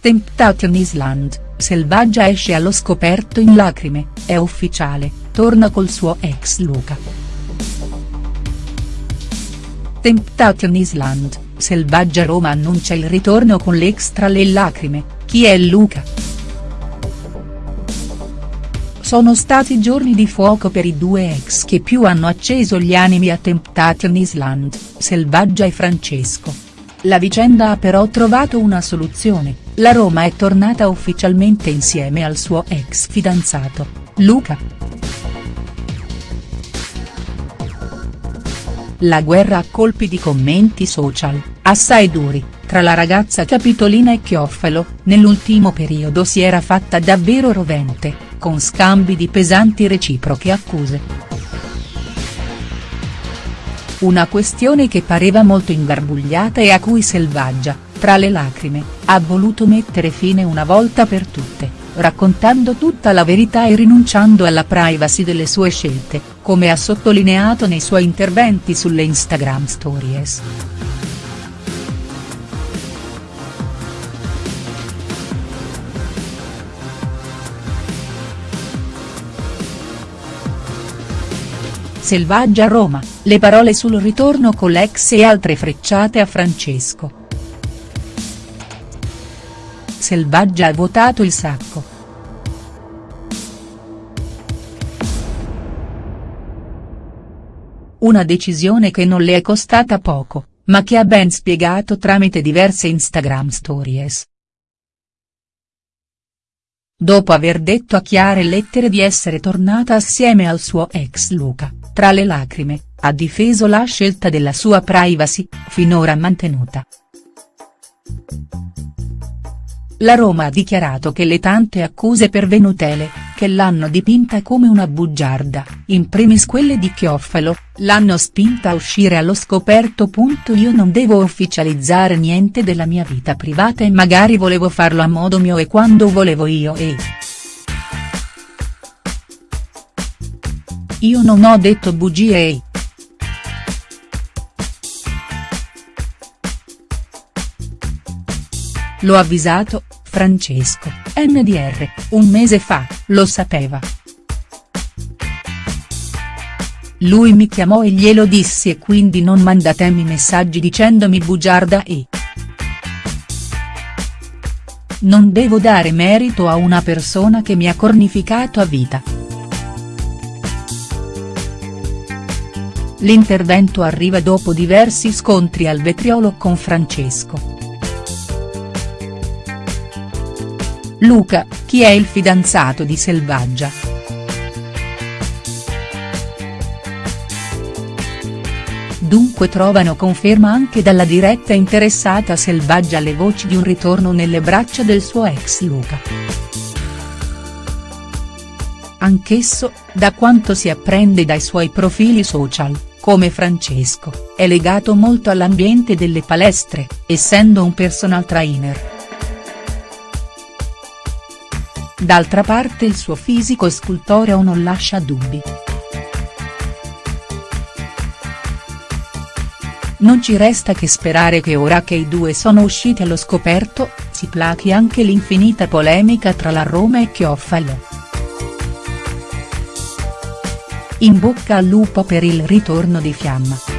Temptation Island, Selvaggia esce allo scoperto in lacrime, è ufficiale, torna col suo ex Luca. Temptation Island, Selvaggia Roma annuncia il ritorno con l'ex tra le lacrime, chi è Luca?. Sono stati giorni di fuoco per i due ex che più hanno acceso gli animi a Temptation Island, Selvaggia e Francesco. La vicenda ha però trovato una soluzione, la Roma è tornata ufficialmente insieme al suo ex fidanzato, Luca. La guerra a colpi di commenti social, assai duri, tra la ragazza Capitolina e Chioffalo, nell'ultimo periodo si era fatta davvero rovente, con scambi di pesanti reciproche accuse. Una questione che pareva molto ingarbugliata e a cui Selvaggia, tra le lacrime, ha voluto mettere fine una volta per tutte, raccontando tutta la verità e rinunciando alla privacy delle sue scelte, come ha sottolineato nei suoi interventi sulle Instagram Stories. Selvaggia Roma, le parole sul ritorno con l'ex e altre frecciate a Francesco. Selvaggia ha votato il sacco. Una decisione che non le è costata poco, ma che ha ben spiegato tramite diverse Instagram stories. Dopo aver detto a chiare lettere di essere tornata assieme al suo ex Luca, tra le lacrime, ha difeso la scelta della sua privacy, finora mantenuta. La Roma ha dichiarato che le tante accuse pervenutele, che l'hanno dipinta come una bugiarda, in primis quelle di Chioffalo, l'hanno spinta a uscire allo scoperto. Io non devo ufficializzare niente della mia vita privata e magari volevo farlo a modo mio e quando volevo io e. Io non ho detto bugie e. L'ho avvisato, Francesco, NDR, un mese fa, lo sapeva. Lui mi chiamò e glielo dissi e quindi non mandatemi messaggi dicendomi bugiarda e. Non devo dare merito a una persona che mi ha cornificato a vita. L'intervento arriva dopo diversi scontri al vetriolo con Francesco. Luca, chi è il fidanzato di Selvaggia?. Dunque trovano conferma anche dalla diretta interessata Selvaggia le voci di un ritorno nelle braccia del suo ex Luca. Anch'esso, da quanto si apprende dai suoi profili social, come Francesco, è legato molto all'ambiente delle palestre, essendo un personal trainer. D'altra parte il suo fisico scultoreo non lascia dubbi. Non ci resta che sperare che ora che i due sono usciti allo scoperto, si plachi anche l'infinita polemica tra la Roma e Chioffalo. In bocca al lupo per il ritorno di Fiamma.